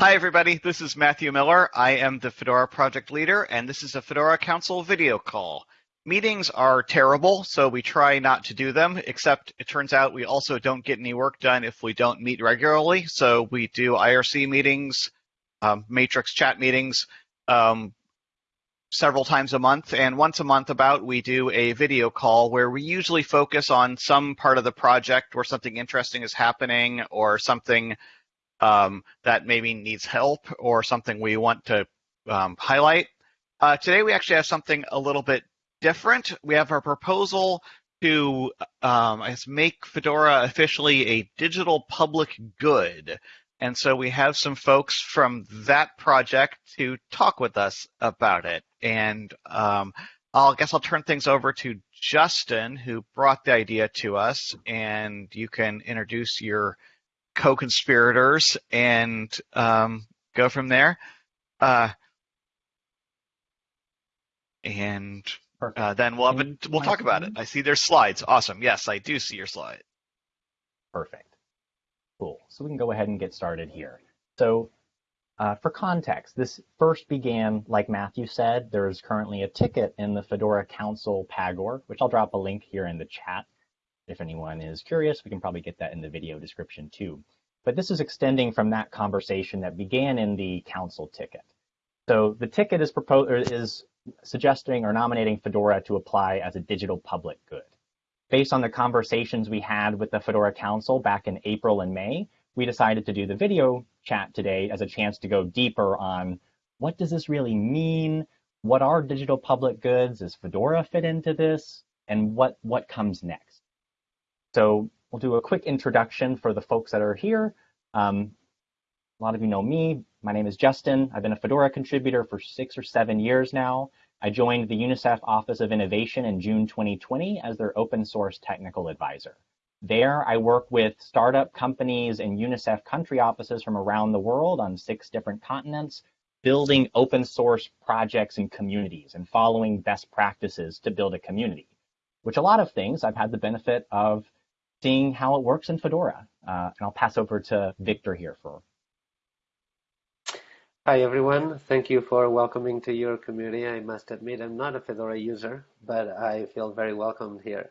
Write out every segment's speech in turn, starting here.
Hi, everybody. This is Matthew Miller. I am the Fedora project leader, and this is a Fedora Council video call. Meetings are terrible, so we try not to do them, except it turns out we also don't get any work done if we don't meet regularly. So we do IRC meetings, um, matrix chat meetings, um, several times a month. And once a month, about, we do a video call where we usually focus on some part of the project where something interesting is happening or something um, that maybe needs help or something we want to um, highlight. Uh, today, we actually have something a little bit different. We have a proposal to um, I make Fedora officially a digital public good. And so we have some folks from that project to talk with us about it. And um, I'll guess I'll turn things over to Justin, who brought the idea to us, and you can introduce your co-conspirators and um, go from there. Uh, and uh, then we'll have a, we'll talk about it. I see there's slides. Awesome. Yes, I do see your slide. Perfect. Cool. So we can go ahead and get started here. So uh, for context, this first began, like Matthew said, there is currently a ticket in the Fedora Council Pagure, which I'll drop a link here in the chat. If anyone is curious, we can probably get that in the video description too. But this is extending from that conversation that began in the council ticket. So the ticket is is suggesting or nominating Fedora to apply as a digital public good. Based on the conversations we had with the Fedora Council back in April and May, we decided to do the video chat today as a chance to go deeper on what does this really mean? What are digital public goods? Does Fedora fit into this? And what, what comes next? So we'll do a quick introduction for the folks that are here. Um, a lot of you know me. My name is Justin. I've been a Fedora contributor for six or seven years now. I joined the UNICEF Office of Innovation in June 2020 as their open source technical advisor. There, I work with startup companies and UNICEF country offices from around the world on six different continents, building open source projects and communities and following best practices to build a community, which a lot of things I've had the benefit of seeing how it works in Fedora. Uh, and I'll pass over to Victor here for. Hi, everyone. Thank you for welcoming to your community. I must admit I'm not a Fedora user, but I feel very welcome here.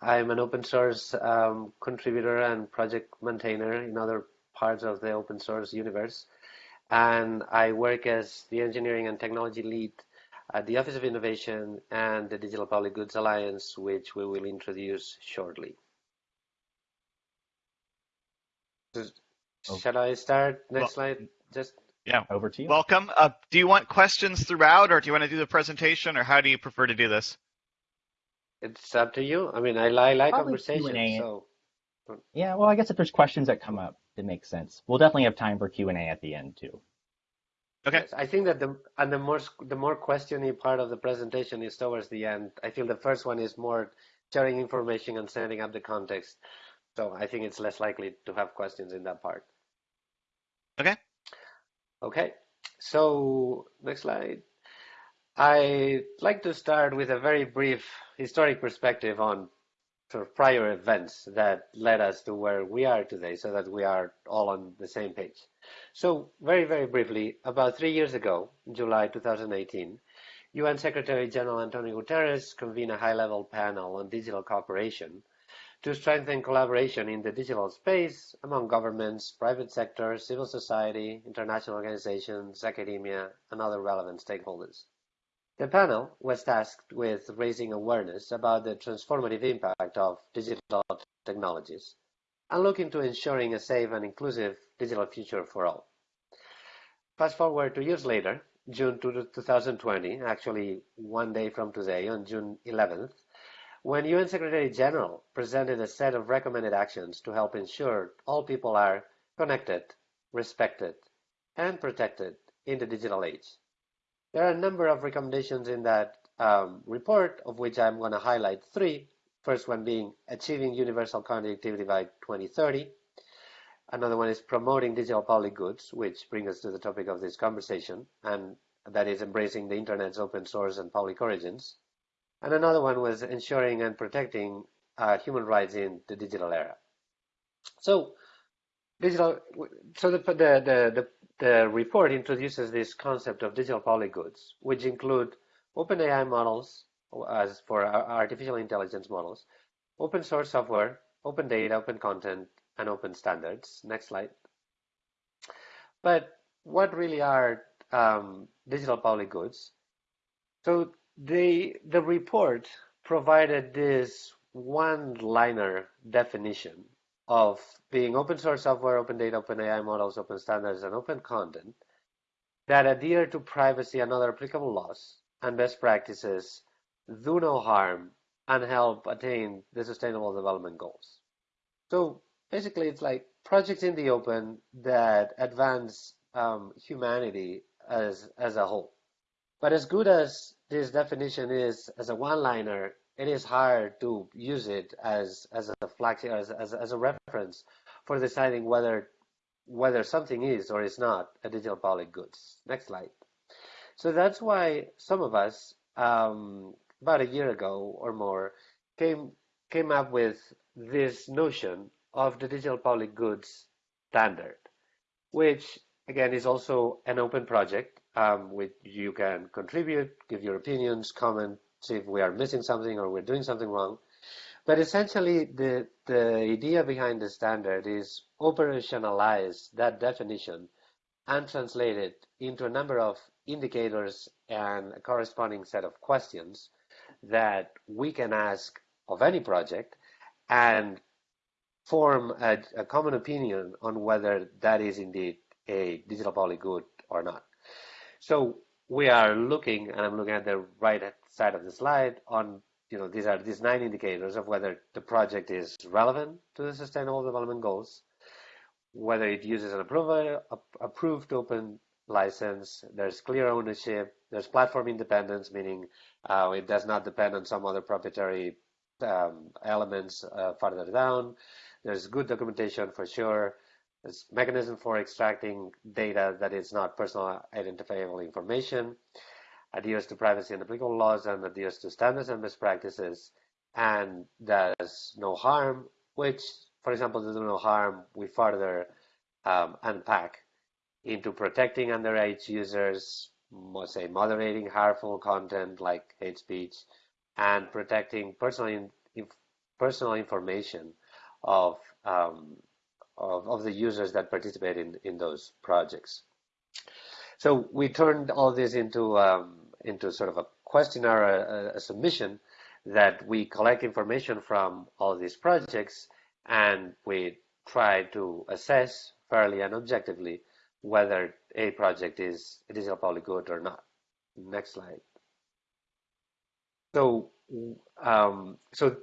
I'm an open source um, contributor and project maintainer in other parts of the open source universe. And I work as the engineering and technology lead at the Office of Innovation and the Digital Public Goods Alliance, which we will introduce shortly. Oh. Shall I start? Next well, slide. Just yeah, over to you. Welcome. Uh, do you want questions throughout, or do you want to do the presentation, or how do you prefer to do this? It's up to you. I mean, I, I like conversation, so. Yeah, well, I guess if there's questions that come up, it makes sense. We'll definitely have time for Q and A at the end too. Okay. Yes, I think that the and the more the more questiony part of the presentation is towards the end. I feel the first one is more sharing information and setting up the context. So I think it's less likely to have questions in that part. Okay. Okay. So next slide. I'd like to start with a very brief historic perspective on sort of prior events that led us to where we are today so that we are all on the same page. So very, very briefly, about three years ago, July 2018, UN Secretary General Antonio Guterres convened a high-level panel on digital cooperation to strengthen collaboration in the digital space among governments, private sector, civil society, international organizations, academia, and other relevant stakeholders. The panel was tasked with raising awareness about the transformative impact of digital technologies and looking to ensuring a safe and inclusive digital future for all. Fast forward two years later, June 2020, actually one day from today, on June 11th, when UN Secretary General presented a set of recommended actions to help ensure all people are connected, respected, and protected in the digital age. There are a number of recommendations in that um, report, of which I'm going to highlight three. First one being achieving universal connectivity by 2030. Another one is promoting digital public goods, which brings us to the topic of this conversation, and that is embracing the internet's open source and public origins. And another one was ensuring and protecting uh, human rights in the digital era. So digital, so the, the, the, the the report introduces this concept of digital public goods, which include open AI models as for artificial intelligence models, open source software, open data, open content, and open standards. Next slide. But what really are um, digital public goods? So the the report provided this one-liner definition of being open source software, open data, open AI models, open standards, and open content that adhere to privacy and other applicable laws and best practices, do no harm, and help attain the sustainable development goals. So basically, it's like projects in the open that advance um, humanity as as a whole. But as good as this definition is as a one-liner, it is hard to use it as as a flag as, as, as a reference for deciding whether whether something is or is not a digital public goods. Next slide. So that's why some of us, um, about a year ago or more, came came up with this notion of the digital public goods standard, which again is also an open project um, you can contribute, give your opinions, comment, see if we are missing something or we're doing something wrong. But essentially, the, the idea behind the standard is operationalize that definition and translate it into a number of indicators and a corresponding set of questions that we can ask of any project and form a, a common opinion on whether that is indeed a digital public good or not. So we are looking, and I'm looking at the right side of the slide on, you know, these are these nine indicators of whether the project is relevant to the Sustainable Development Goals, whether it uses an approved, approved open license, there's clear ownership, there's platform independence, meaning uh, it does not depend on some other proprietary um, elements uh, further down. There's good documentation for sure. There's mechanism for extracting data that is not personal identifiable information, adheres to privacy and applicable laws, and adheres to standards and best practices, and does no harm, which, for example, does no harm, we further um, unpack into protecting underage users, say moderating harmful content like hate speech, and protecting personal, in, personal information of um, of, of the users that participate in, in those projects. So we turned all this into um, into sort of a questionnaire, a, a, submission that we collect information from all these projects, and we try to assess fairly and objectively whether a project is a digital public good or not. Next slide. So, um, so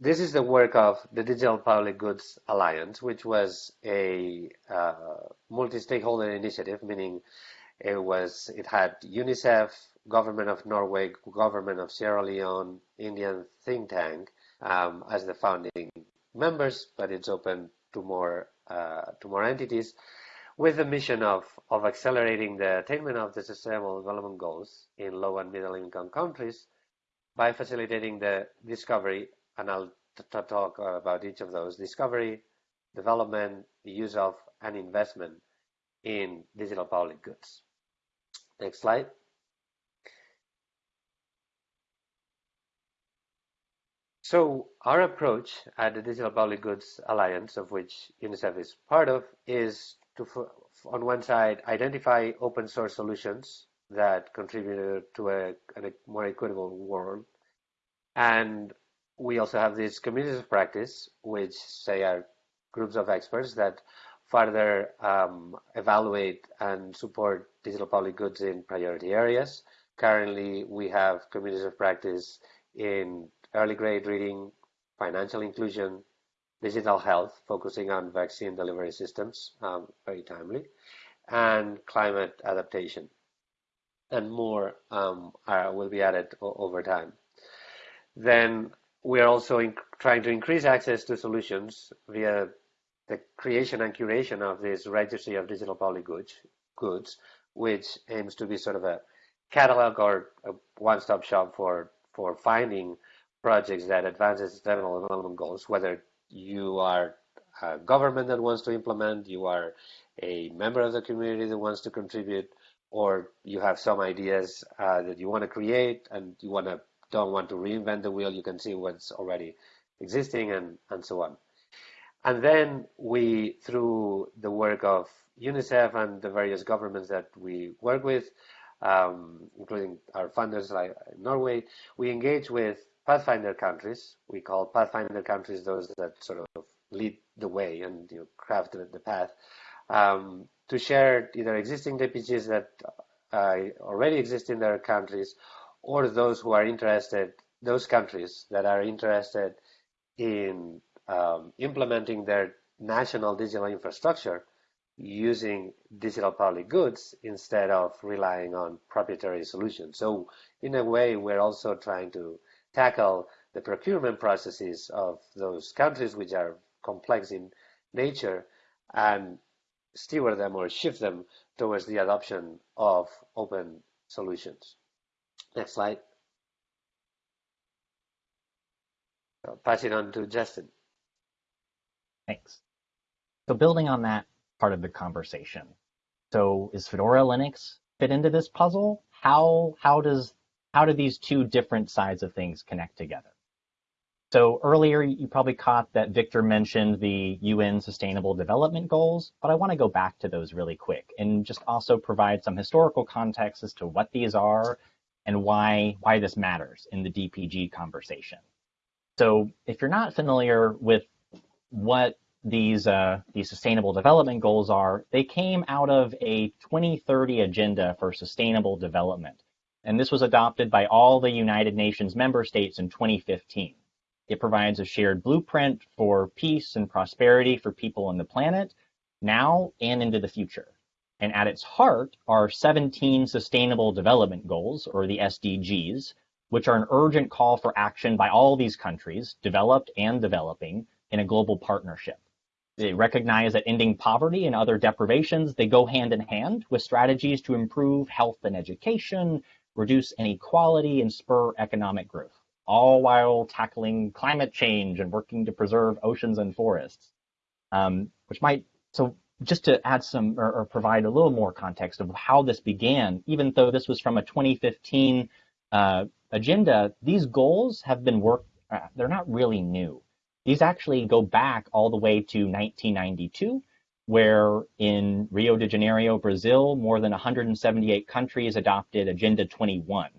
this is the work of the Digital Public Goods Alliance, which was a uh, multi-stakeholder initiative, meaning it was it had UNICEF, government of Norway, government of Sierra Leone, Indian think tank um, as the founding members, but it's open to more uh, to more entities, with the mission of of accelerating the attainment of the Sustainable Development Goals in low and middle income countries by facilitating the discovery and I'll talk about each of those discovery, development, the use of, and investment in digital public goods. Next slide. So our approach at the Digital Public Goods Alliance, of which UNICEF is part of, is to, on one side, identify open source solutions that contribute to a, a more equitable world, and we also have these communities of practice, which say are groups of experts that further um, evaluate and support digital public goods in priority areas. Currently, we have communities of practice in early grade reading, financial inclusion, digital health, focusing on vaccine delivery systems, um, very timely, and climate adaptation. And more um, are, will be added over time. Then we are also trying to increase access to solutions via the creation and curation of this registry of digital public goods, goods, which aims to be sort of a catalog or a one-stop shop for for finding projects that advance sustainable development goals, whether you are a government that wants to implement, you are a member of the community that wants to contribute, or you have some ideas uh, that you want to create and you want to don't want to reinvent the wheel, you can see what's already existing and, and so on. And then we, through the work of UNICEF and the various governments that we work with, um, including our funders like Norway, we engage with Pathfinder countries. We call Pathfinder countries those that sort of lead the way and you know, craft the, path um, to share either existing DPGs that uh, already exist in their countries or those who are interested, those countries that are interested in um, implementing their national digital infrastructure using digital public goods instead of relying on proprietary solutions. So in a way, we're also trying to tackle the procurement processes of those countries which are complex in nature and steward them or shift them towards the adoption of open solutions. Next slide. I'll pass it on to Justin. Thanks. So building on that part of the conversation. So is Fedora Linux fit into this puzzle? How how does how do these two different sides of things connect together? So earlier you probably caught that Victor mentioned the UN Sustainable Development Goals, but I want to go back to those really quick and just also provide some historical context as to what these are and why why this matters in the DPG conversation. So if you're not familiar with what these uh, these sustainable development goals are, they came out of a 2030 agenda for sustainable development. And this was adopted by all the United Nations member states in 2015. It provides a shared blueprint for peace and prosperity for people on the planet now and into the future. And at its heart are 17 sustainable development goals, or the SDGs, which are an urgent call for action by all these countries, developed and developing, in a global partnership. They recognize that ending poverty and other deprivations, they go hand in hand with strategies to improve health and education, reduce inequality, and spur economic growth, all while tackling climate change and working to preserve oceans and forests. Um, which might, so just to add some or, or, provide a little more context of how this began, even though this was from a 2015 uh, agenda, these goals have been worked, uh, they're not really new. These actually go back all the way to 1992, where in Rio de Janeiro, Brazil, more than 178 countries adopted Agenda 21.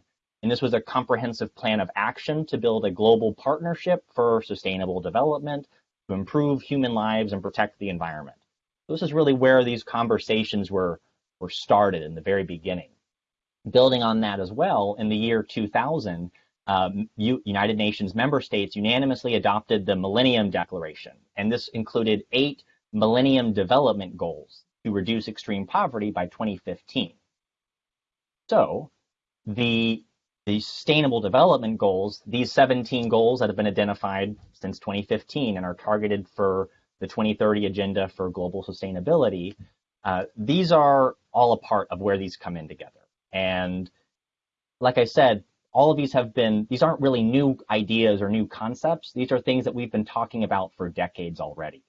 And this was a comprehensive plan of action to build a global partnership for sustainable development, to improve human lives and protect the environment. This is really where these conversations were, were started in the very beginning. Building on that as well, in the year 2000, um, United Nations member states unanimously adopted the Millennium Declaration, and this included eight Millennium Development Goals to reduce extreme poverty by 2015. So, the, the Sustainable Development Goals, these 17 goals that have been identified since 2015 and are targeted for the 2030 Agenda for Global Sustainability, uh, these are all a part of where these come in together. And like I said, all of these have been, these aren't really new ideas or new concepts. These are things that we've been talking about for decades already.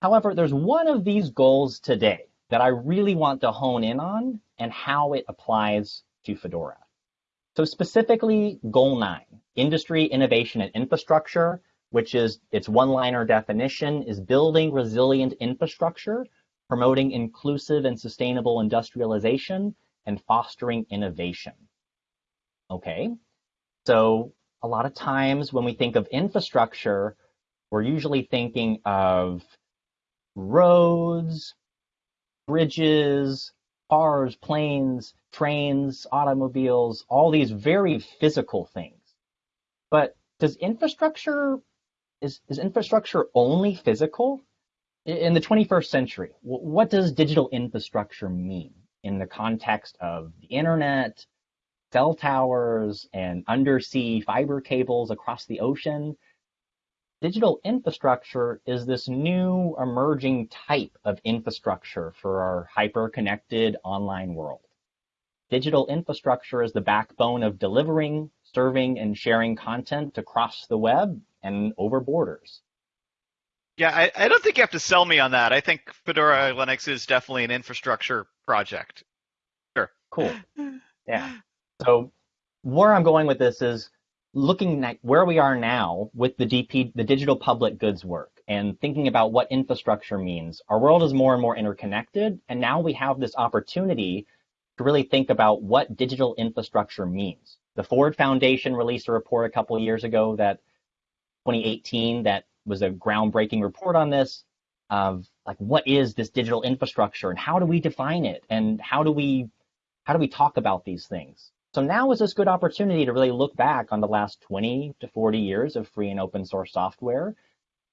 However, there's one of these goals today that I really want to hone in on and how it applies to Fedora. So specifically, goal nine, industry, innovation, and infrastructure, which is its one-liner definition, is building resilient infrastructure, promoting inclusive and sustainable industrialization, and fostering innovation. Okay, so a lot of times when we think of infrastructure, we're usually thinking of roads, bridges, cars, planes, trains, automobiles, all these very physical things. But does infrastructure, is, is infrastructure only physical? In the 21st century, what does digital infrastructure mean in the context of the internet, cell towers and undersea fiber cables across the ocean. Digital infrastructure is this new emerging type of infrastructure for our hyper-connected online world. Digital infrastructure is the backbone of delivering, serving, and sharing content across the web and over borders. Yeah, I, I don't think you have to sell me on that. I think Fedora Linux is definitely an infrastructure project. Sure. Cool. Yeah. So where I'm going with this is looking at where we are now with the DP, the digital public goods work and thinking about what infrastructure means. Our world is more and more interconnected, and now we have this opportunity to really think about what digital infrastructure means. The Ford Foundation released a report a couple of years ago that 2018 that was a groundbreaking report on this of like what is this digital infrastructure and how do we define it and how do we how do we talk about these things? So now is this good opportunity to really look back on the last 20 to 40 years of free and open source software,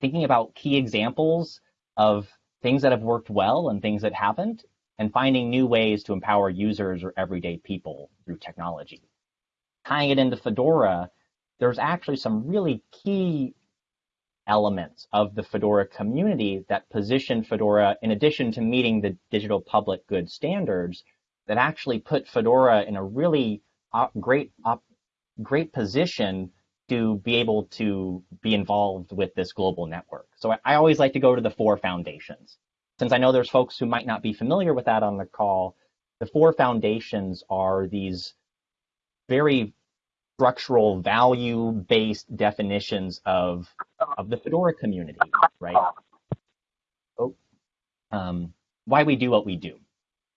thinking about key examples of things that have worked well and things that haven't, and finding new ways to empower users or everyday people through technology. Tying it into Fedora, there's actually some really key elements of the Fedora community that position Fedora, in addition to meeting the digital public good standards, that actually put Fedora in a really uh, great great position to be able to be involved with this global network. So I, I always like to go to the four foundations. Since I know there's folks who might not be familiar with that on the call, the four foundations are these very structural value-based definitions of of the Fedora community, right? Oh, um, why we do what we do.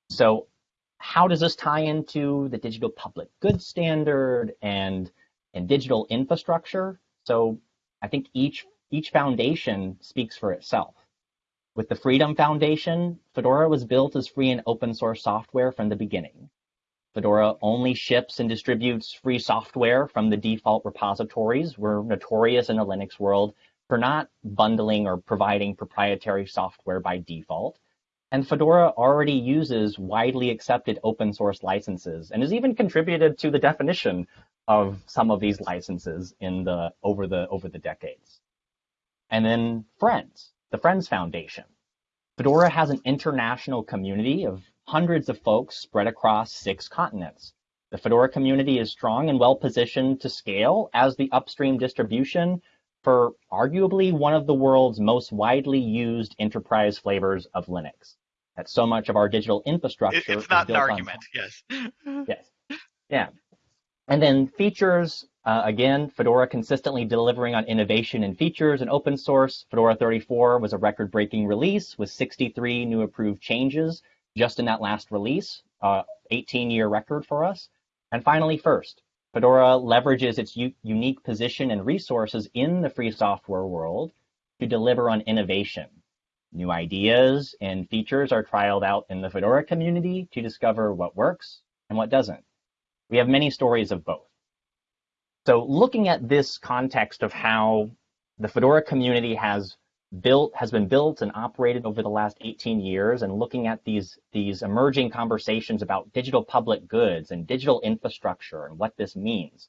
So how does this tie into the digital public goods standard and and digital infrastructure? So I think each each foundation speaks for itself. With the Freedom Foundation, Fedora was built as free and open source software from the beginning. Fedora only ships and distributes free software from the default repositories. We're notorious in the Linux world for not bundling or providing proprietary software by default. And Fedora already uses widely accepted open source licenses and has even contributed to the definition of some of these licenses in the over the over the decades. And then Friends, the Friends Foundation. Fedora has an international community of hundreds of folks spread across six continents. The Fedora community is strong and well positioned to scale as the upstream distribution for arguably one of the world's most widely used enterprise flavors of Linux that so much of our digital infrastructure. it's not an argument. Yes. yes. Yeah. And then features. Uh, again, Fedora consistently delivering on innovation and features and open source. Fedora 34 was a record-breaking release with 63 new approved changes just in that last release, 18-year uh, record for us. And finally, first, Fedora leverages its unique position and resources in the free software world to deliver on innovation New ideas and features are trialed out in the Fedora community to discover what works and what doesn't. We have many stories of both. So looking at this context of how the Fedora community has built has been built and operated over the last 18 years and looking at these these emerging conversations about digital public goods and digital infrastructure and what this means.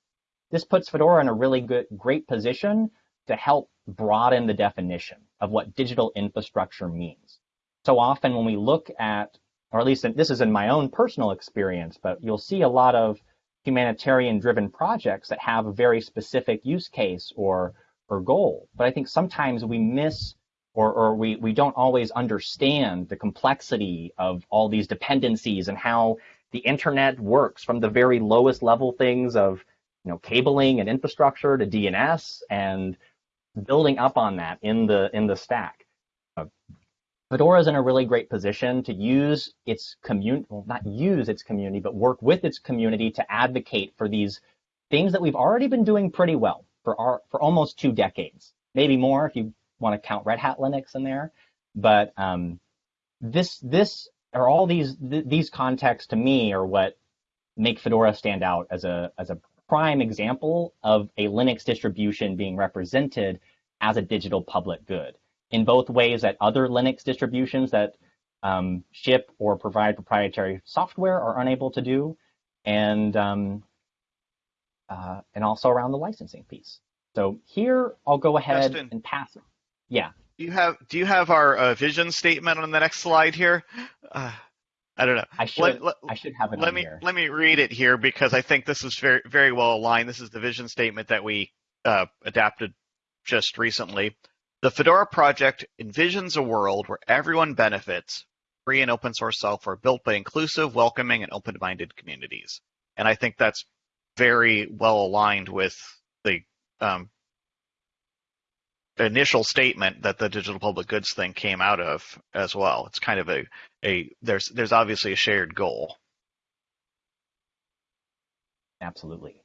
This puts Fedora in a really good great position to help broaden the definition of what digital infrastructure means. So often when we look at, or at least this is in my own personal experience, but you'll see a lot of humanitarian driven projects that have a very specific use case or, or goal. But I think sometimes we miss or, or we, we don't always understand the complexity of all these dependencies and how the internet works from the very lowest level things of you know cabling and infrastructure to DNS and building up on that in the in the stack. Uh, Fedora is in a really great position to use its community, well, not use its community, but work with its community to advocate for these things that we've already been doing pretty well for our for almost two decades, maybe more if you want to count Red Hat Linux in there. But um, this this or all these th- these contexts to me are what make Fedora stand out as a as a prime example of a Linux distribution being represented as a digital public good. In both ways that other Linux distributions that um, ship or provide proprietary software are unable to do, and um, uh, and also around the licensing piece. So here I'll go ahead Justin, and pass it. Yeah. Do you have Do you have our uh, vision statement on the next slide here? Uh, I don't know. I should. Let, let, I should have it. Let me here. let me read it here because I think this is very very well aligned. This is the vision statement that we uh, adapted just recently. The Fedora project envisions a world where everyone benefits free and open source software built by inclusive, welcoming, and open-minded communities. And I think that's very well aligned with the um, initial statement that the digital public goods thing came out of as well. It's kind of a, a there's there's obviously a shared goal. Absolutely.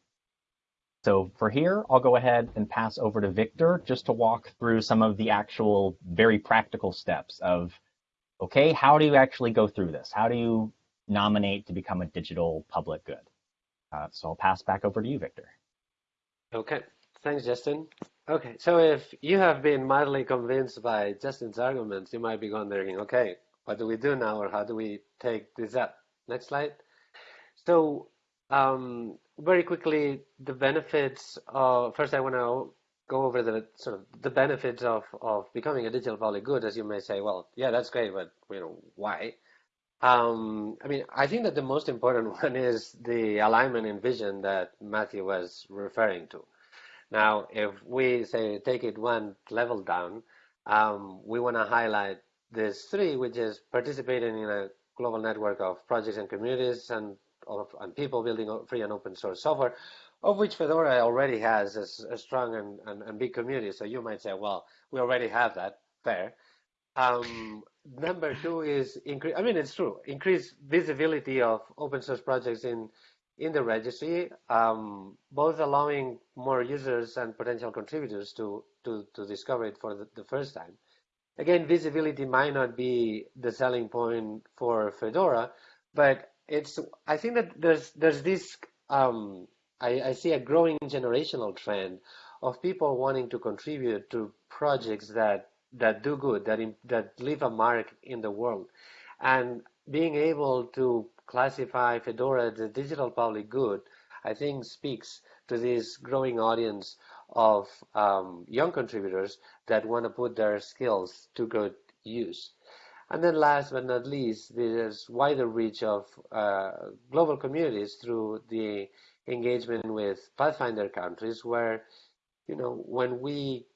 So for here, I'll go ahead and pass over to Victor just to walk through some of the actual very practical steps of, okay, how do you actually go through this? How do you nominate to become a digital public good? Uh, so I'll pass back over to you, Victor. Okay, thanks, Justin. Okay, so if you have been mildly convinced by Justin's arguments, you might be wondering, okay, what do we do now, or how do we take this up? Next slide. So, um, very quickly, the benefits. Of, first, I want to go over the sort of the benefits of of becoming a digital public good. As you may say, well, yeah, that's great, but you know, why? Um, I mean, I think that the most important one is the alignment in vision that Matthew was referring to. Now, if we say take it one level down, um, we want to highlight this three, which is participating in a global network of projects and communities and of and people building free and open source software, of which Fedora already has a, a strong and, and, and, big community. So you might say, well, we already have that. Fair. Um, number two is increase. I mean, it's true. Increase visibility of open source projects in in the registry, um, both allowing more users and potential contributors to, to, to discover it for the, the, first time. Again, visibility might not be the selling point for Fedora, but it's, I think that there's, there's this, um, I, I see a growing generational trend of people wanting to contribute to projects that, that do good, that, that leave a mark in the world. And being able to classify Fedora as a digital public good, I think speaks to this growing audience of um, young contributors that want to put their skills to good use. And then last but not least, there's wider reach of uh, global communities through the engagement with Pathfinder countries where, you know, when we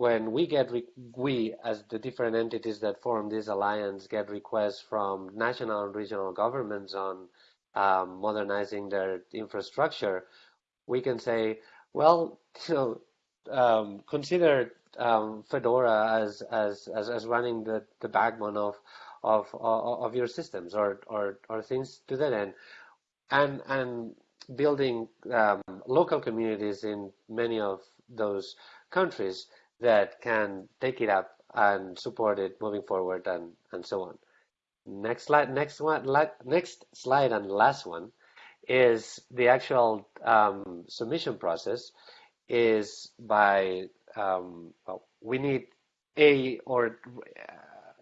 when we get we as the different entities that form this alliance get requests from national and regional governments on um, modernizing their infrastructure, we can say, well, you know, um, consider um, Fedora as, as as as running the, the backbone of of of your systems or or or things to that end, and and building um, local communities in many of those countries that can take it up and support it moving forward and, and so on. Next slide, next one, next slide and last one is the actual um, submission process is by, um, well, we need a or uh,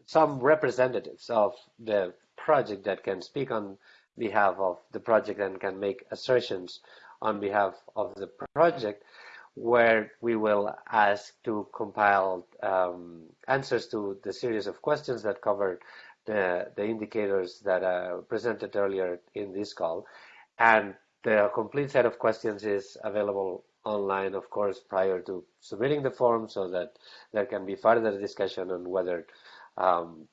some representatives of the project that can speak on behalf of the project and can make assertions on behalf of the project where we will ask to compile um, answers to the series of questions that cover the, the indicators that uh, presented earlier in this call. And the complete set of questions is available online, of course, prior to submitting the form so that there can be further discussion on whether um,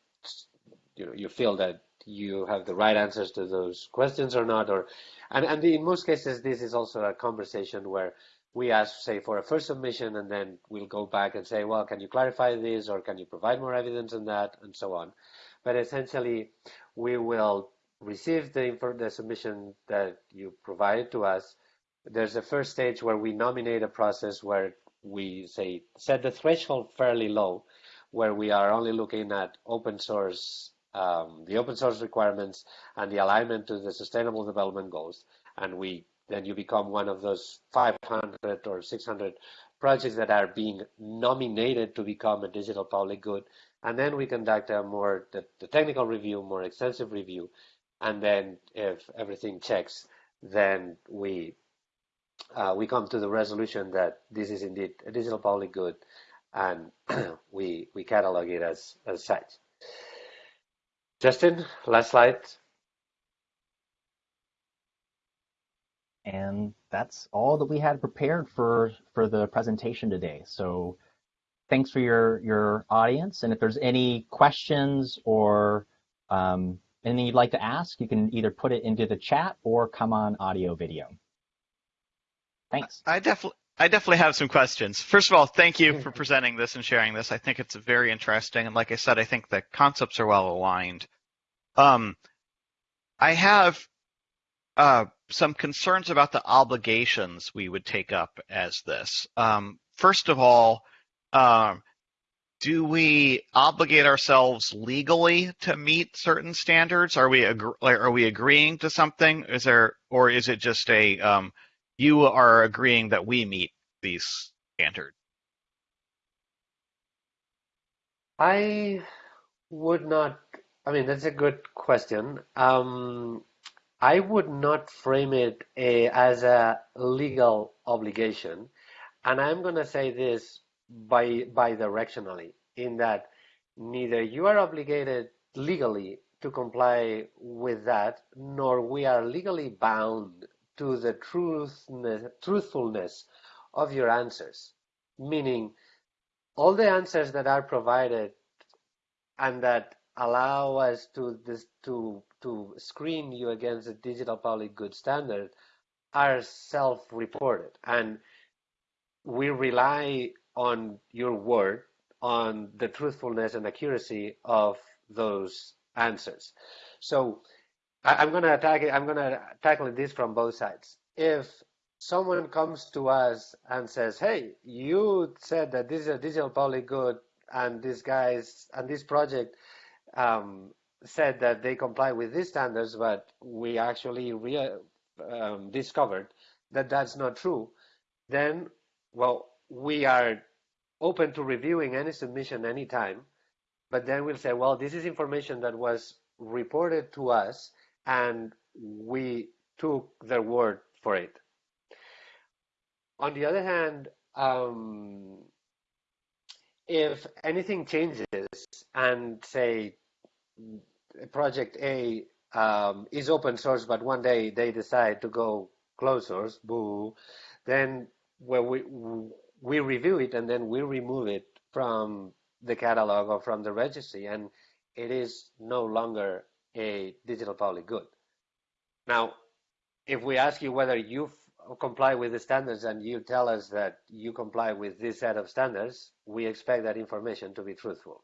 you know you feel that you have the right answers to those questions or not or and, and in most cases this is also a conversation where we ask, say, for a first submission, and then we'll go back and say, well, can you clarify this, or can you provide more evidence on that, and so on. But essentially, we will receive the, the submission that you provided to us. There's a first stage where we nominate a process where we say set the threshold fairly low, where we are only looking at open source, um, the open source requirements and the alignment to the sustainable development goals, and we then you become one of those 500 or 600 projects that are being nominated to become a digital public good. And then we conduct a more the, the technical review, more extensive review, and then if everything checks, then we uh, we come to the resolution that this is indeed a digital public good, and we we catalog it as as such. Justin, last slide. And that's all that we had prepared for, for the presentation today. So thanks for your, your audience. And if there's any questions or um, anything you'd like to ask, you can either put it into the chat or come on audio video. Thanks. I definitely. I definitely have some questions. First of all, thank you for presenting this and sharing this. I think it's very interesting, and like I said, I think the concepts are well aligned. Um, I have uh, some concerns about the obligations we would take up as this. Um, first of all, um, do we obligate ourselves legally to meet certain standards? Are we are we agreeing to something? Is there, or is it just a um, you are agreeing that we meet these standards? I would not. I mean, that's a good question. Um, I would not frame it a, as a legal obligation, and I'm going to say this by bi-directionally, in that neither you are obligated legally to comply with that, nor we are legally bound to the truthfulness of your answers. Meaning, all the answers that are provided and that allow us to this, to to screen you against the digital public good standard are self-reported and we rely on your word on the truthfulness and accuracy of those answers so I, am going to attack it. I'm going to tackle this from both sides. If someone comes to us and says, "Hey, you said that this is a digital public good, and these guys and this project um, said that they comply with these standards, but we actually re- um, discovered that that's not true," then, well, we are open to reviewing any submission anytime. But then we'll say, well, this is information that was reported to us and we took their word for it. On the other hand, um, if anything changes and say project A um, is open source, but one day they decide to go closed source, boo, then we we review it and then we remove it from the catalog or from the registry, and it is no longer a digital public good. Now, if we ask you whether you comply with the standards and you tell us that you comply with this set of standards, we expect that information to be truthful.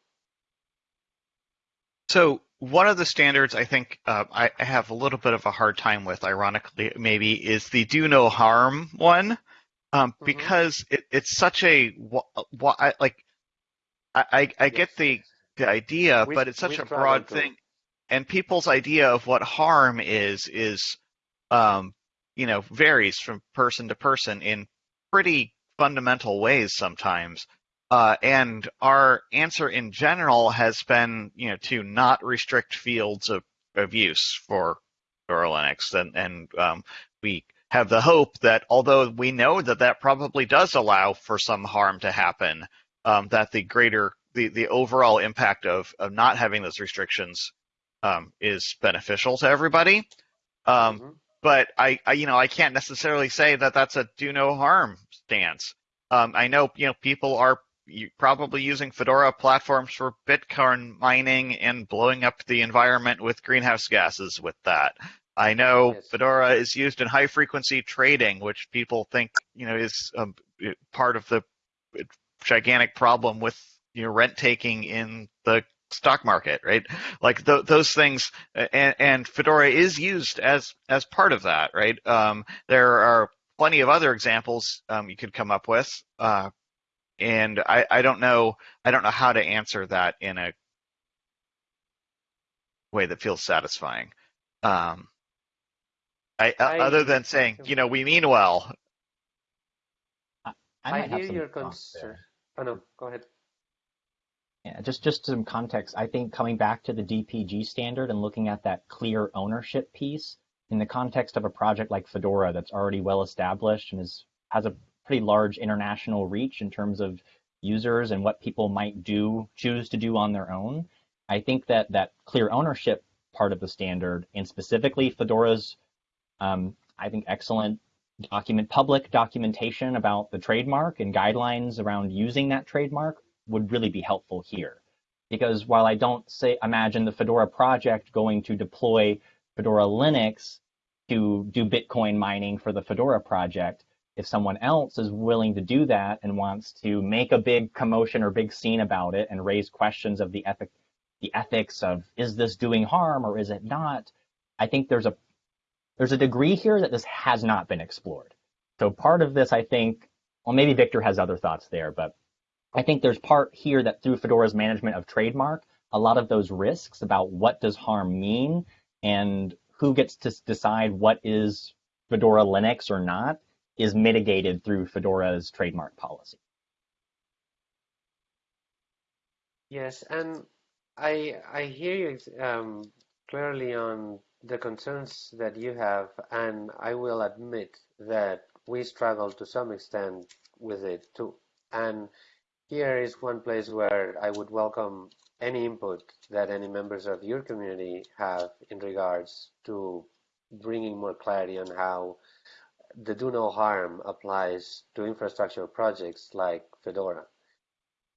So one of the standards I think uh, I have a little bit of a hard time with, ironically, maybe, is the do no harm one, um, mm-hmm. because it, it's such a like I, I, I yes. get the the idea, we, but it's such a broad thing and people's idea of what harm is is um, you know varies from person to person in pretty fundamental ways sometimes uh, and our answer in general has been you know to not restrict fields of, of use for for linux and and um, we have the hope that although we know that that probably does allow for some harm to happen um, that the greater the, the overall impact of, of not having those restrictions um, is beneficial to everybody. Um, mm-hmm. But I, I, you know, I can't necessarily say that that's a do no harm stance. Um, I know, you know, people are probably using Fedora platforms for Bitcoin mining and blowing up the environment with greenhouse gases with that. I know yes. Fedora is used in high frequency trading, which people think, you know, is um, part of the gigantic problem with you know rent taking in the stock market, right? Like th- those things, and, and, Fedora is used as as part of that, right? Um, there are plenty of other examples um, you could come up with, uh, and I, I don't know I don't know how to answer that in a way that feels satisfying. Um, I, I, other than saying, you know, we mean well. I, I hear your concern. Oh no, go ahead. Yeah, just just some context. I think coming back to the DPG standard and looking at that clear ownership piece in the context of a project like Fedora that's already well established and is has a pretty large international reach in terms of users and what people might do choose to do on their own. I think that that clear ownership part of the standard and specifically Fedora's um, I think excellent document public documentation about the trademark and guidelines around using that trademark would really be helpful here. Because while I don't say imagine the Fedora project going to deploy Fedora Linux to do Bitcoin mining for the Fedora project, if someone else is willing to do that and wants to make a big commotion or big scene about it and raise questions of the ethic, the ethics of is this doing harm or is it not, I think there's a there's a degree here that this has not been explored. So part of this, I think, well, maybe Victor has other thoughts there, but I think there's part here that through Fedora's management of trademark, a lot of those risks about what does harm mean and who gets to decide what is Fedora Linux or not is mitigated through Fedora's trademark policy. Yes, and I I hear you um, clearly on the concerns that you have, and I will admit that we struggle to some extent with it too. And here is one place where I would welcome any input that any members of your community have in regards to bringing more clarity on how the do no harm applies to infrastructure projects like Fedora.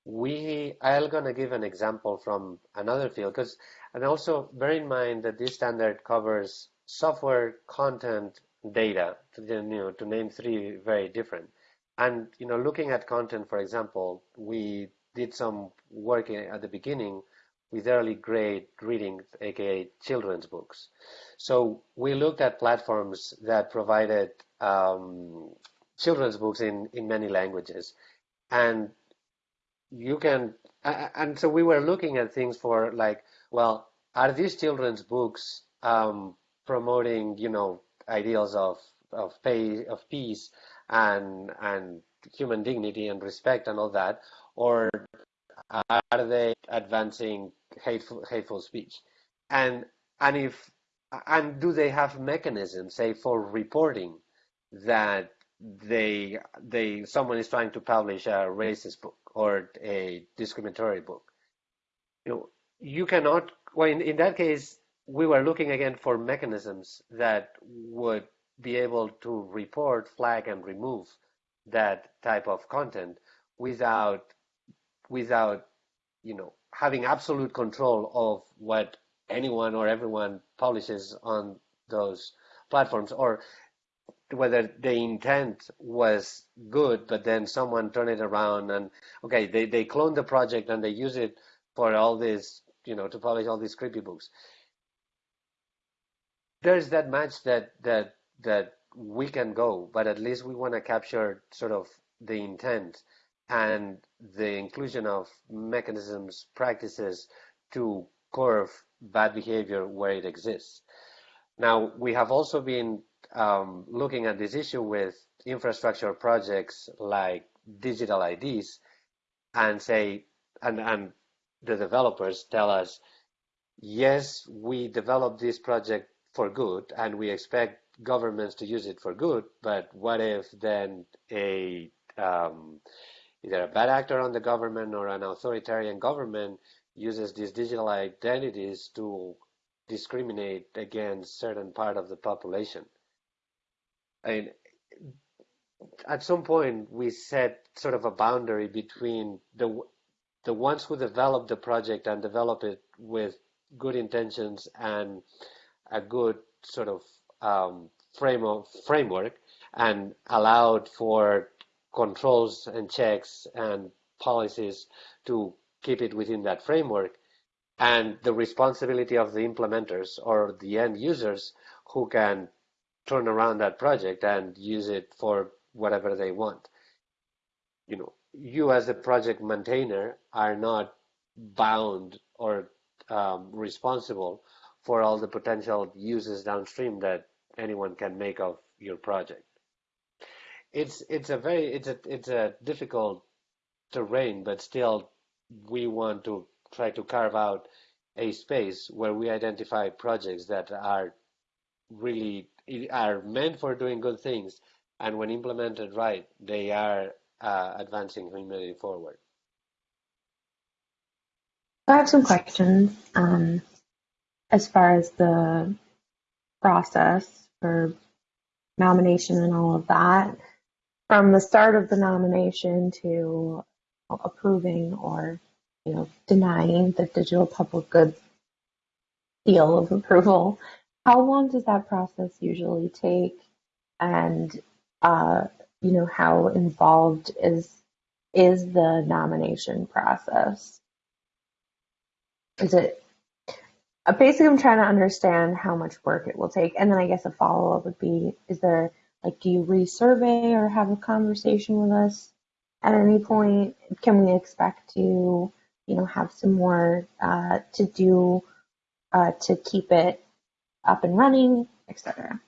We, I'm going to give an example from another field because, and also bear in mind that this standard covers software content data to, you know, to name three very different. And, you know, looking at content, for example, we did some work at the beginning with early grade reading, aka children's books. So we looked at platforms that provided um, children's books in, in many languages. And you can, and so we were looking at things for like, well, are these children's books um, promoting, you know, ideals of of, pay, of peace and and human dignity and respect and all that, or are they advancing hateful hateful speech? And and if and do they have mechanisms, say, for reporting that they they someone is trying to publish a racist book or a discriminatory book? You know, you cannot. Well, in, in that case, we were looking again for mechanisms that would be able to report, flag, and remove that type of content without without you know having absolute control of what anyone or everyone publishes on those platforms or whether the intent was good but then someone turned it around and okay they, they clone the project and they use it for all this you know to publish all these creepy books there's that match that that that we can go, but at least we want to capture sort of the intent and the inclusion of mechanisms, practices to curb bad behavior where it exists. Now, we have also been um, looking at this issue with infrastructure projects like digital IDs and say, and, and the developers tell us, yes, we developed this project for good and we expect governments to use it for good, but what if then a um, either a bad actor on the government or an authoritarian government uses these digital identities to discriminate against certain part of the population. And at some point, we set sort of a boundary between the the ones who develop the project and develop it with good intentions and a good sort of um, frame of, framework and allowed for controls and checks and policies to keep it within that framework. And the responsibility of the implementers or the end users who can turn around that project and use it for whatever they want. You know, you as a project maintainer are not bound or um, responsible for all the potential uses downstream that anyone can make of your project. It's it's a very it's a it's a difficult terrain, but still we want to try to carve out a space where we identify projects that are really are meant for doing good things, and when implemented right, they are uh, advancing humanity forward. I have some questions. Um, as far as the process for nomination and all of that, from the start of the nomination to approving or you know denying the digital public goods seal of approval. How long does that process usually take? And uh, you know, how involved is is the nomination process? Is it uh, basically I'm trying to understand how much work it will take. And then I guess a follow up would be is there like do you resurvey or have a conversation with us at any point? Can we expect to, you know, have some more uh, to do uh, to keep it up and running, etc.?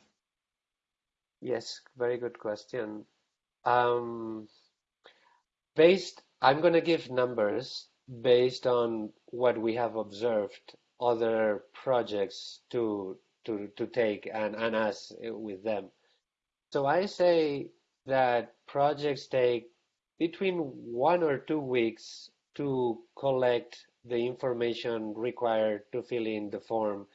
Yes, very good question. Um, based, I'm going to give numbers based on what we have observed other projects to to to take and and us with them. So I say that projects take between one or two weeks to collect the information required to fill in the form.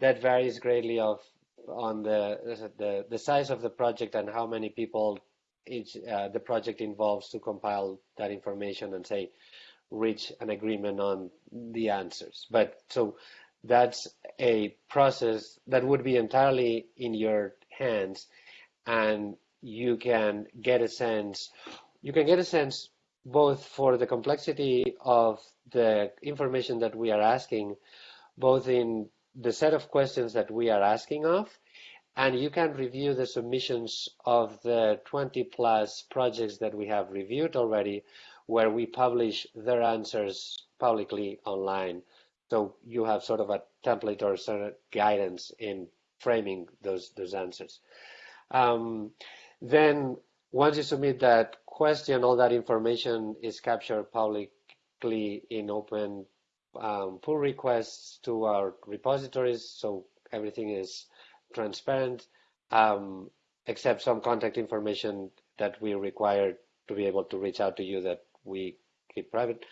That varies greatly of on the the, the size of the project and how many people each uh, the project involves to compile that information and say reach an agreement on the answers. But so that's a process that would be entirely in your hands and you can get a sense you can get a sense both for the complexity of the information that we are asking both in the set of questions that we are asking of and you can review the submissions of the 20 plus projects that we have reviewed already where we publish their answers publicly online. So you have sort of a template or sort of guidance in framing those those answers. Um, then once you submit that question, all that information is captured publicly in open um, pull requests to our repositories, so everything is transparent, um, except some contact information that we require to be able to reach out to you that we keep private.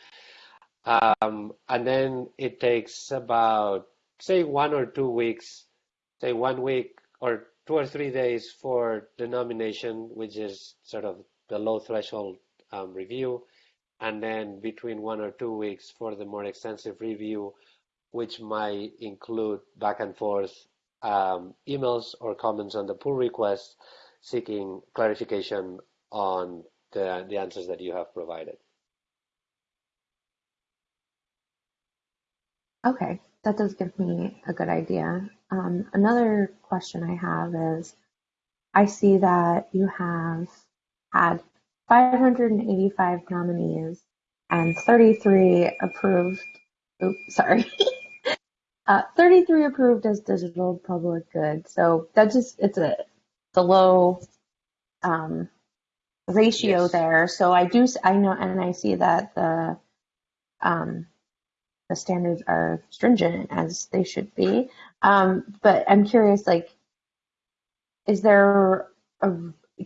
Um, and then it takes about, say, one or two weeks, say one week or two or three days for the nomination, which is sort of the low threshold um, review, and then between one or two weeks for the more extensive review, which might include back and forth um, emails or comments on the pull request seeking clarification on the, the answers that you have provided. Okay, that does give me a good idea. Um, another question I have is I see that you have had 585 nominees and 33 approved. Oops, sorry. uh, 33 approved as digital public good. So that just, it's a, a low um, ratio Yes. there. So I do, I know, and I see that the, um, the standards are stringent as they should be. Um, but I'm curious, like, is there a,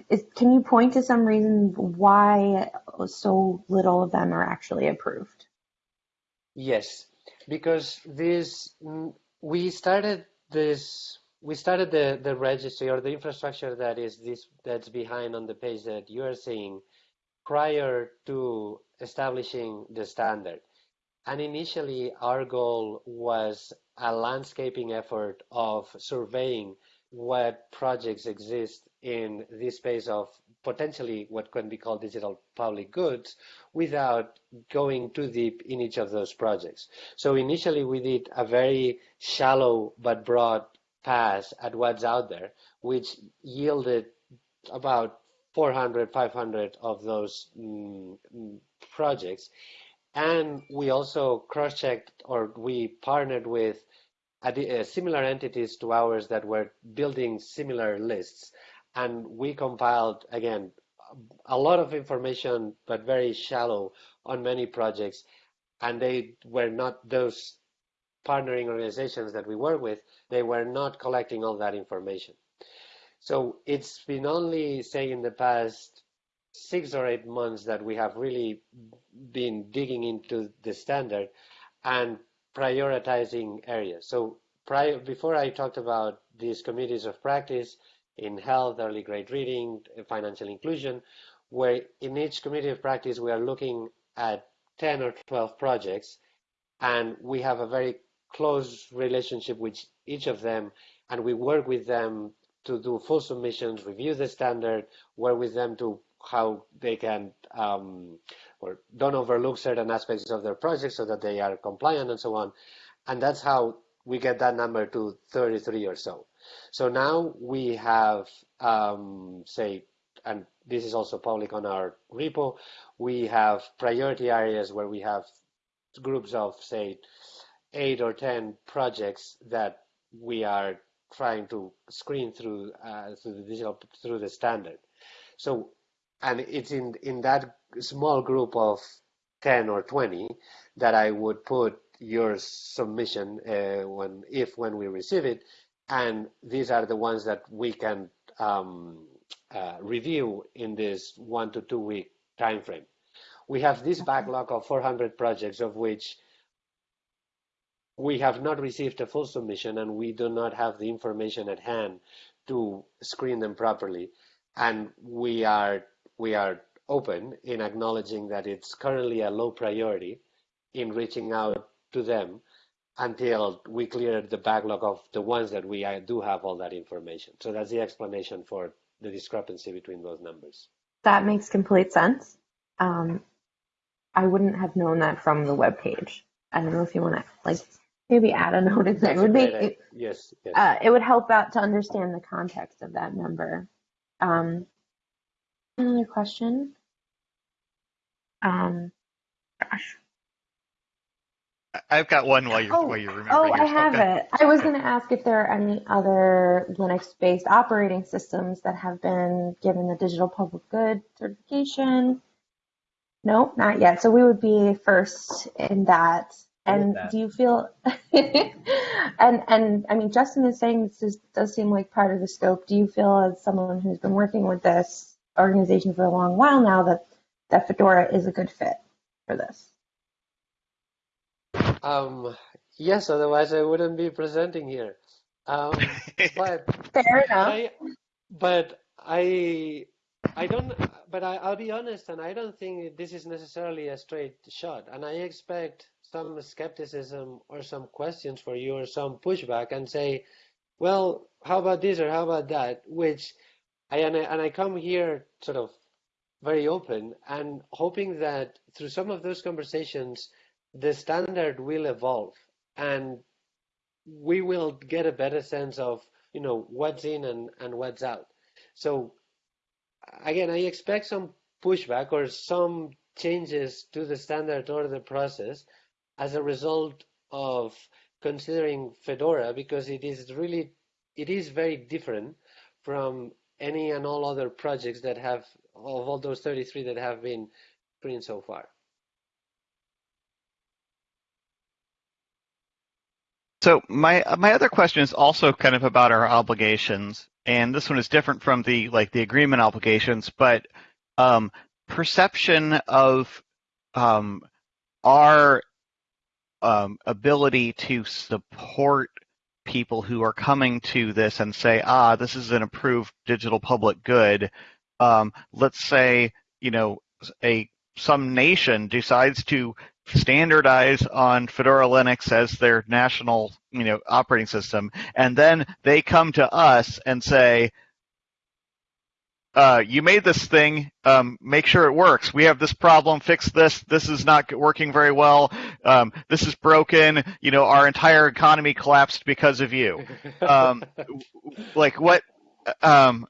is, can you point to some reason why so little of them are actually approved? Yes, because this we started this we started the the registry or the infrastructure that is this that's behind on the page that you are seeing prior to establishing the standard. And initially our goal was a landscaping effort of surveying what projects exist in this space of potentially what can be called digital public goods without going too deep in each of those projects. So initially we did a very shallow but broad pass at what's out there, which yielded about 400, 500 of those mm, mm, projects. And we also cross-checked or we partnered with Uh, similar entities to ours that were building similar lists. And we compiled, again, a lot of information, but very shallow on many projects. And they were not those partnering organizations that we work with, they were not collecting all that information. So it's been only, say, in the past six or eight months that we have really been digging into the standard and prioritizing areas. So prior, before I talked about these committees of practice in health, early grade reading, financial inclusion, where in each committee of practice we are looking at 10 or 12 projects, and we have a very close relationship with each of them, and we work with them to do full submissions, review the standard, work with them to how they can um, or don't overlook certain aspects of their project so that they are compliant and so on. And that's how we get that number to 33 or so. So now we have, um, say, and this is also public on our repo, we have priority areas where we have groups of, say, eight or 10 projects that we are trying to screen through uh, through the digital through the standard. So, and it's in in that small group of 10 or 20 that I would put your submission uh, when if when we receive it, and these are the ones that we can um, uh, review in this one to two week time frame. We have this backlog of 400 projects of which we have not received a full submission and we do not have the information at hand to screen them properly. And we are we are open in acknowledging that it's currently a low priority in reaching out to them until we clear the backlog of the ones that we do have all that information. So that's the explanation for the discrepancy between those numbers. That makes complete sense. Um, I wouldn't have known that from the web page. I don't know if you want to like maybe add a note in there. It would make it, yes, yes. Uh, it would help out to understand the context of that number. Um, another question. Um, gosh. I've got one while you're Oh, while you're remembering. Oh, I have Okay. it. I was going to ask if there are any other Linux-based operating systems that have been given the Digital Public Good certification. No, not yet. So we would be first in that. And that. do you feel? and and I mean, Justin is saying this is, does seem like part of the scope. Do you feel, as someone who's been working with this organization for a long while now, that that Fedora is a good fit for this? Um, yes, otherwise I wouldn't be presenting here. Um, but Fair enough. I, but I, I don't. But I, I'll be honest, and I don't think this is necessarily a straight shot. And I expect some skepticism or some questions for you or some pushback, and say, well, how about this or how about that? Which I and I, and I come here sort of very open and hoping that through some of those conversations, the standard will evolve and we will get a better sense of you know what's in and, and what's out. So again i expect some pushback or some changes to the standard or the process as a result of considering fedora because it is really it is very different from any and all other projects that have of all those 33 that have been screened so far. So my my other question is also kind of about our obligations, and this one is different from the like the agreement obligations, but um, perception of um, our um, ability to support people who are coming to this and say, ah, this is an approved digital public good. Um, let's say you know a some nation decides to standardize on Fedora Linux as their national, you know, operating system, and then they come to us and say, uh, "You made this thing. Um, make sure it works. We have this problem. Fix this. This is not working very well. Um, this is broken. You know, our entire economy collapsed because of you." Um, like what? Um,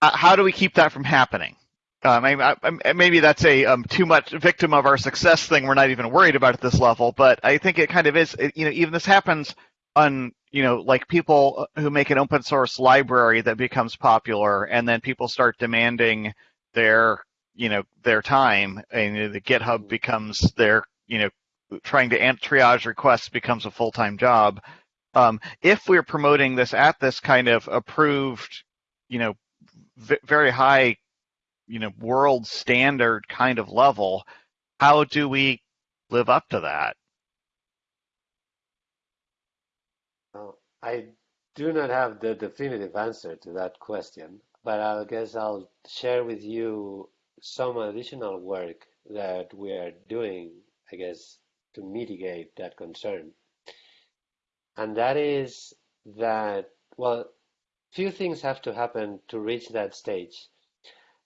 uh, how do we keep that from happening? Um, I, I, maybe that's a um, too much victim of our success thing. We're not even worried about at this level, but I think it kind of is. It, you know, even this happens on you know like people who make an open source library that becomes popular, and then people start demanding their you know their time, and the GitHub becomes their you know trying to triage requests becomes a full time job. Um, if we're promoting this at this kind of approved, you know, v- very high you know world standard kind of level how do we live up to that I do not have the definitive answer to that question, but I guess I'll share with you some additional work that we are doing, I guess, to mitigate that concern. And that is that, well, few things have to happen to reach that stage.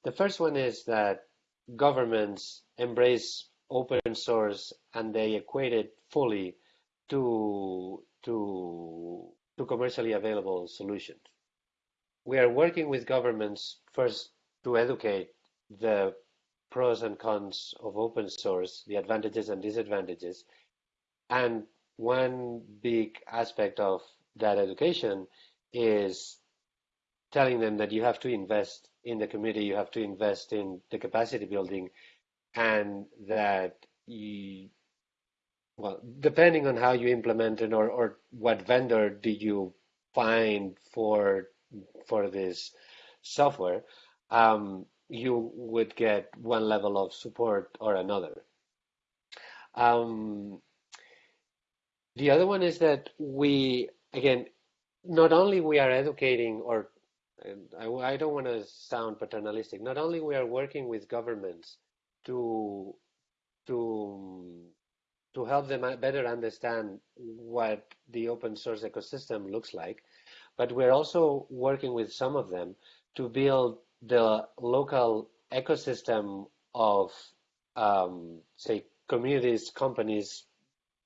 The first one is that governments embrace open source and they equate it fully to, to, to commercially available solutions. We are working with governments first to educate the pros and cons of open source, the advantages and disadvantages. And one big aspect of that education is telling them that you have to invest in the community, you have to invest in the capacity building, and that you, well, depending on how you implement it or, or what vendor did you find for for this software, um, you would get one level of support or another. Um, the other one is that we, again, not only we are educating or I, I don't want to sound paternalistic. Not only we are working with governments to to to help them better understand what the open source ecosystem looks like, but we're also working with some of them to build the local ecosystem of, um, say, communities, companies,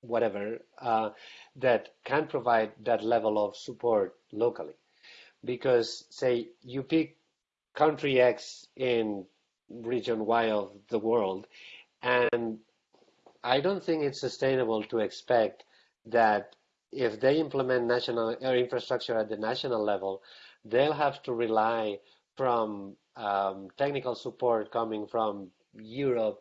whatever, uh, that can provide that level of support locally. Because, say, you pick country X in region Y of the world, and I don't think it's sustainable to expect that if they implement national infrastructure at the national level, they'll have to rely from um, technical support coming from Europe,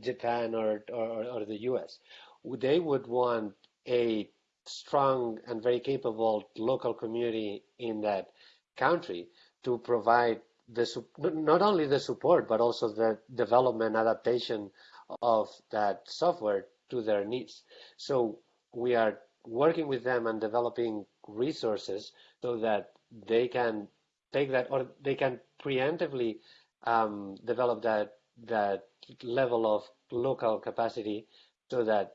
Japan, or, or, or the US. They would want a strong and very capable local community in that country to provide the not only the support but also the development adaptation of that software to their needs. So we are working with them and developing resources so that they can take that or they can preemptively um, develop that that level of local capacity so that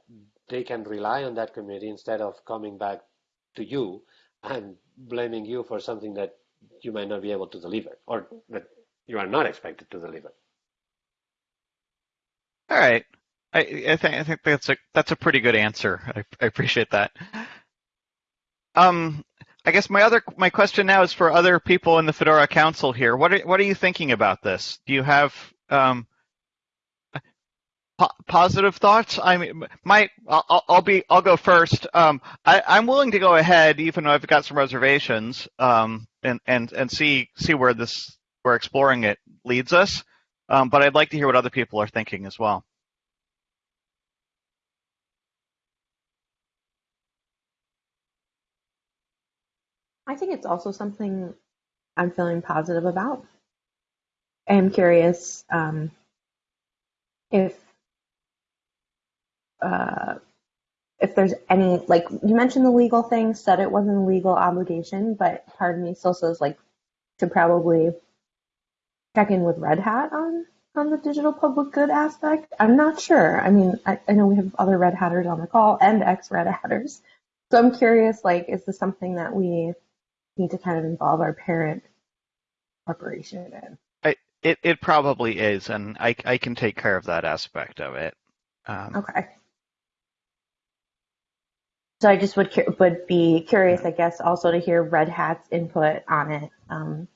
they can rely on that community instead of coming back to you and blaming you for something that you might not be able to deliver or that you are not expected to deliver. All right. I, I think I think that's a that's a pretty good answer. I, I appreciate that. Um, I guess my other my question now is for other people in the Fedora Council here. What are what are you thinking about this? Do you have um, po positive thoughts? I mean, my I'll, I'll, be I'll go first. Um, I, am willing to go ahead, even though I've got some reservations, um, and and and see see where this where exploring it leads us. Um, but I'd like to hear what other people are thinking as well. I think it's also something I'm feeling positive about. I'm curious um, if uh, if there's any like you mentioned the legal thing, said it wasn't a legal obligation, but part of me still says like to probably check in with Red Hat on on the digital public good aspect. I'm not sure. I mean, I, I know we have other Red Hatters on the call and ex Red Hatters, so I'm curious. Like, is this something that we need to kind of involve our parent corporation in. I, it it probably is, and I I can take care of that aspect of it. Um, okay. So I just would would be curious, I guess, also to hear Red Hat's input on it um,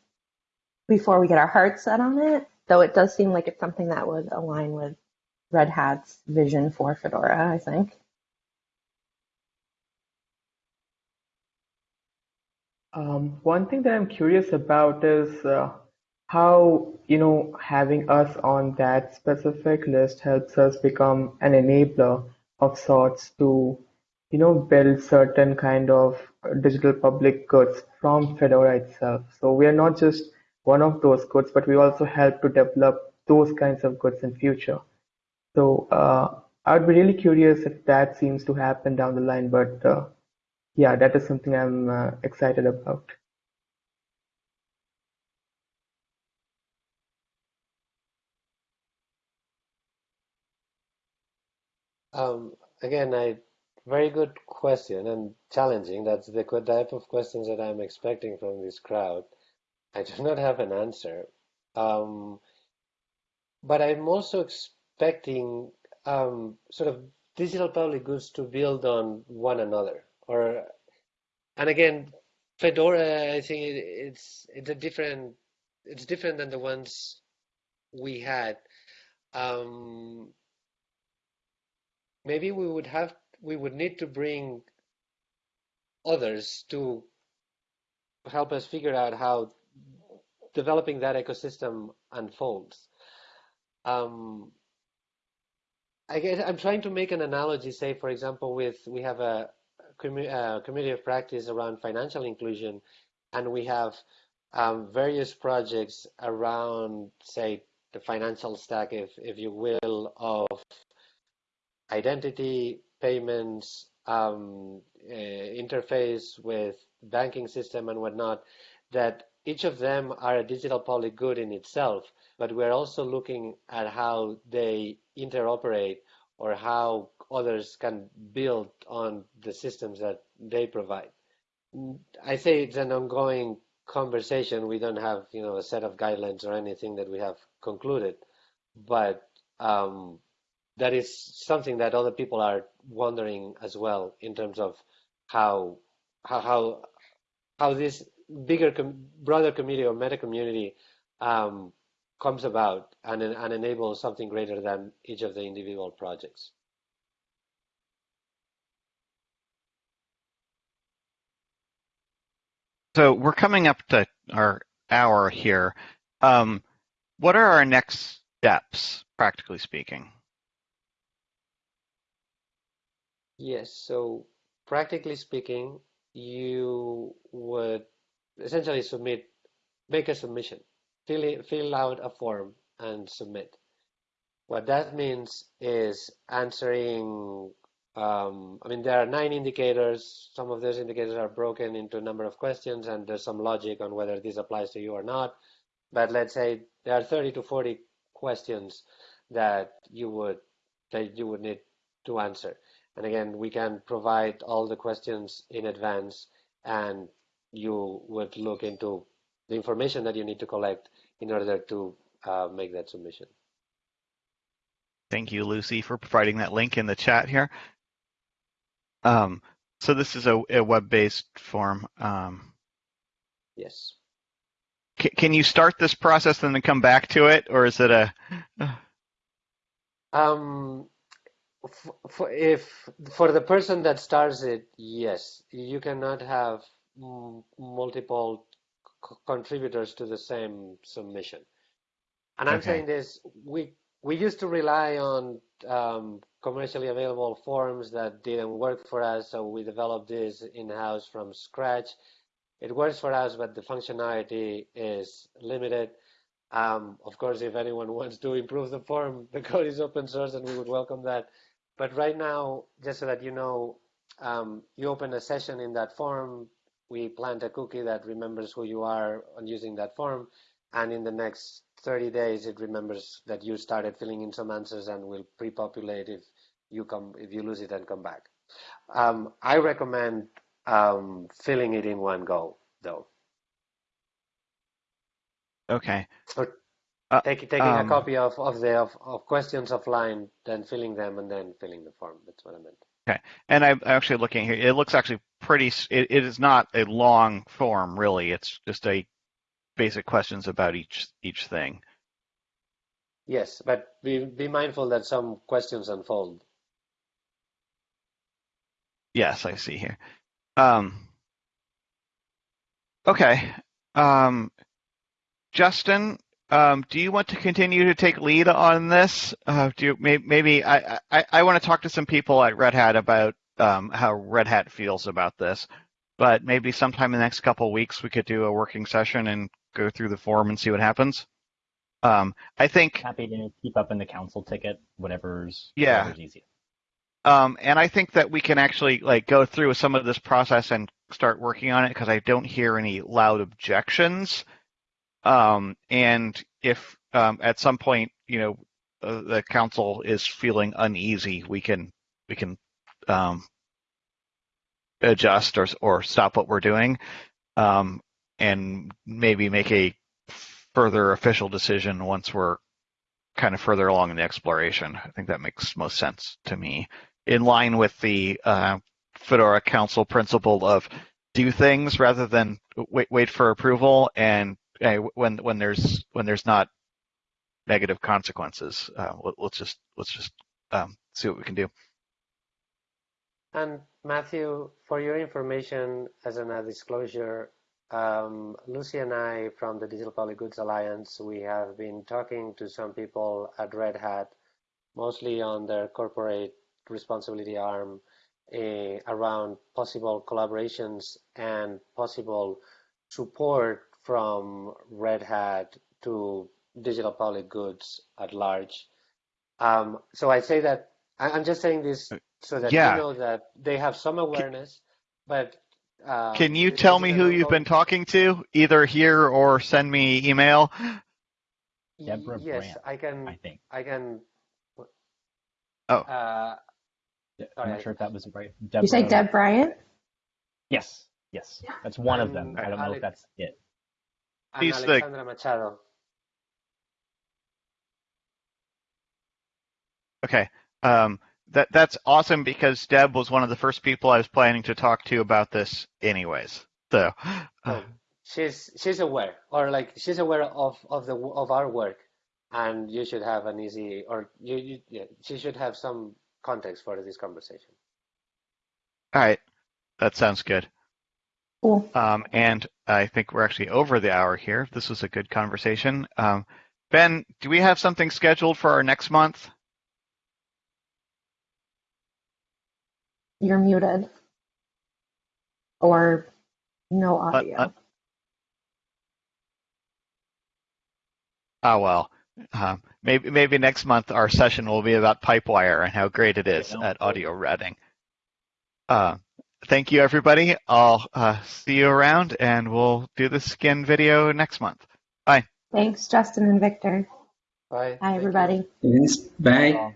before we get our hearts set on it. Though it does seem like it's something that would align with Red Hat's vision for Fedora, I think. Um, one thing that I'm curious about is uh, how, you know, having us on that specific list helps us become an enabler of sorts to, you know, build certain kind of digital public goods from Fedora itself. So we are not just one of those goods, but we also help to develop those kinds of goods in future. So uh, I would be really curious if that seems to happen down the line, but uh, yeah, that is something I'm uh, excited about. Um, again, I very good question and challenging. That's the type of questions that I'm expecting from this crowd. I do not have an answer. Um, but I'm also expecting um, sort of digital public goods to build on one another. Or, and again, Fedora, I think it, it's it's a different it's different than the ones we had. Um, maybe we would have we would need to bring others to help us figure out how developing that ecosystem unfolds. Um, I guess I'm trying to make an analogy, say, for example, with we have a, a community of practice around financial inclusion, and we have um, various projects around, say, the financial stack, if if you will, of identity, payments, um, uh, interface with banking system and whatnot, that each of them are a digital public good in itself, but we're also looking at how they interoperate or how others can build on the systems that they provide. I say it's an ongoing conversation. We don't have, you know, a set of guidelines or anything that we have concluded, but um, that is something that other people are wondering as well in terms of how how how, how this bigger com broader community or meta community um, comes about and, and enables something greater than each of the individual projects. So we're coming up to our hour here. Um, what are our next steps, practically speaking? Yes, so practically speaking, you would essentially submit, make a submission, fill, it, fill out a form and submit. What that means is answering, um, I mean, there are nine indicators. Some of those indicators are broken into a number of questions, and there's some logic on whether this applies to you or not. But let's say there are 30 to 40 questions that you would that you would need to answer. And again, we can provide all the questions in advance and you would look into the information that you need to collect in order to uh, make that submission. Thank you, Lucy, for providing that link in the chat here. Um, so this is a, a web-based form. Um, yes. Can you start this process and then come back to it, or is it a? Um, for, if for the person that starts it, yes, you cannot have multiple contributors to the same submission. And I'm okay. saying this, we we used to rely on um, commercially available forms that didn't work for us, so we developed this in-house from scratch. It works for us, but the functionality is limited. Um, of course, if anyone wants to improve the form, the code is open source, and we would welcome that. But right now, just so that you know, um, you open a session in that form, we plant a cookie that remembers who you are on using that form, and in the next 30 days, it remembers that you started filling in some answers and will pre-populate if you come if you lose it and come back. Um, I recommend um, filling it in one go, though. Okay. Or uh, take, taking um, a copy of, of the of, of questions offline, then filling them, and then filling the form. That's what I meant. Okay, and I'm actually looking here. It looks actually pretty. It, it is not a long form, really. It's just a basic questions about each each thing. Yes, but be be mindful that some questions unfold. Yes, I see here. Um, okay, um, Justin, um, do you want to continue to take lead on this? Uh, do you, maybe I, I, I want to talk to some people at Red Hat about um, how Red Hat feels about this, but maybe sometime in the next couple of weeks we could do a working session and go through the form and see what happens. Um, I think happy to keep up in the council ticket, whatever's yeah. whatever's easiest. Um, and I think that we can actually like go through some of this process and start working on it because I don't hear any loud objections. Um, and if um, at some point, you know, uh, the council is feeling uneasy, we can we can um, adjust or or stop what we're doing, um, and maybe make a further official decision once we're kind of further along in the exploration. I think that makes most sense to me, in line with the uh, Fedora Council principle of do things rather than wait wait for approval, and when when there's when there's not negative consequences, uh, let, us just let's just um, see what we can do. And Matthew, for your information, as a disclosure, um, Lucy and I from the Digital Public Goods Alliance, we have been talking to some people at Red Hat, mostly on their corporate responsibility arm, uh, around possible collaborations and possible support from Red Hat to digital public goods at large. Um, so I say that I'm just saying this so that Yeah. you know that they have some awareness, but um, Can you tell me who you've been talking to, either here or send me email? Deborah Yes, Brandt, I can. I think. I can. Oh. Uh, I'm Sorry. not sure if that was right. You say Deb Bryant? Yes, yes. That's one of them. I don't know Alex- if that's it. And He's the- Alexandra Machado. Okay. Um, that that's awesome because Deb was one of the first people I was planning to talk to about this, anyways. So, uh, she's she's aware, or like she's aware of of the of our work, and you should have an easy, or you, you yeah, she should have some context for this conversation. all right, that sounds good. Cool. Um, and I think we're actually over the hour here. This was a good conversation. Um, ben, do we have something scheduled for our next month? You're muted. Or no Uh, audio. uh, Oh well, um, maybe maybe next month our session will be about Pipewire and how great it is at audio routing. Thank you, everybody. I'll uh, see you around, and we'll do the skin video next month. Bye. Thanks, Justin and Victor. Bye. Hi, everybody. Yes, bye.